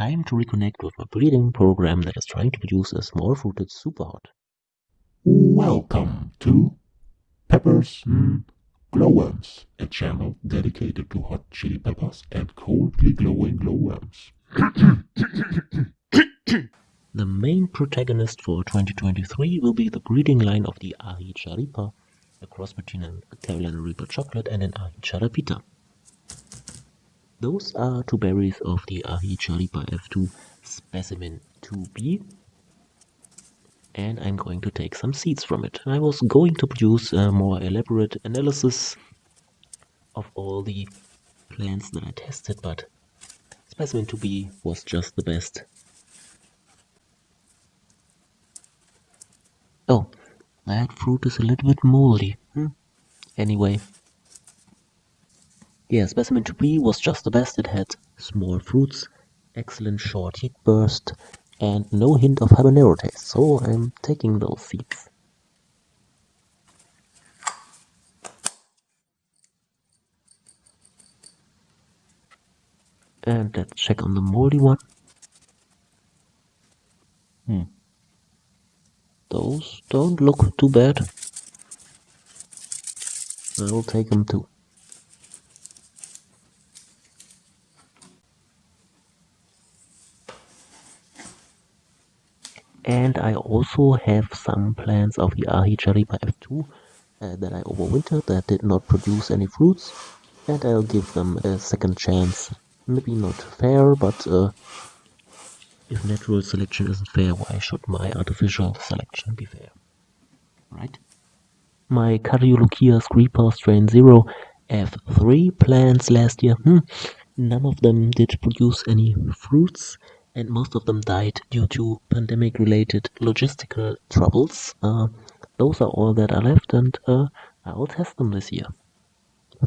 time to reconnect with my breeding program that is trying to produce a small fruited super hot. Welcome to Peppers mm, Glowworms, a channel dedicated to hot chili peppers and coldly glowing glowworms. the main protagonist for 2023 will be the breeding line of the Aji Charipa, a cross between a Carolina Reaper chocolate and an Aji Charapita. Those are two berries of the Aji Charipa F2 specimen 2B and I'm going to take some seeds from it. I was going to produce a more elaborate analysis of all the plants that I tested, but specimen 2B was just the best. Oh, that fruit is a little bit moldy. Hmm. Anyway, yeah, specimen 2B was just the best. It had small fruits, excellent short heat burst, and no hint of habanero taste, so I'm taking those seeds. And let's check on the moldy one. Hmm. Those don't look too bad. I will take them too. And I also have some plants of the Aji Charipa F2 uh, that I overwintered that did not produce any fruits and I'll give them a second chance. Maybe not fair, but uh, if natural selection isn't fair, why should my artificial selection be fair? Right? My Cariolochia Creeper Strain 0 F3 plants last year, hmm, none of them did produce any fruits and most of them died due to pandemic related logistical troubles. Uh, those are all that are left and uh, I will test them this year.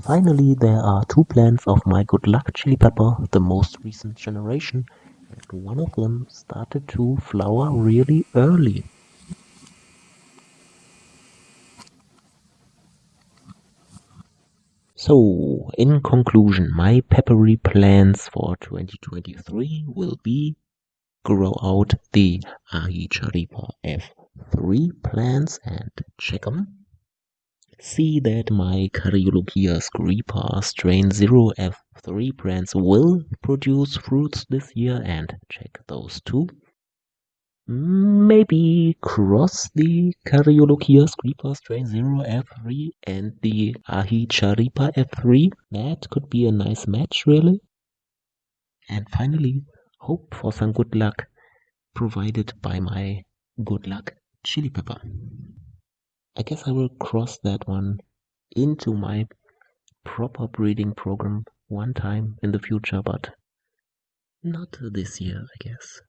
Finally, there are two plants of my good luck chili pepper, the most recent generation, and one of them started to flower really early. So, in conclusion, my peppery plans for 2023 will be grow out the Aji Charipa F3 plants and check them. See that my Cariolochia screepa strain 0 F3 plants will produce fruits this year and check those too. Maybe cross the Cariolochia screepa strain 0 F3 and the Aji Charipa F3. That could be a nice match, really. And finally, hope for some good luck provided by my good luck chili pepper. I guess I will cross that one into my proper breeding program one time in the future, but not this year, I guess.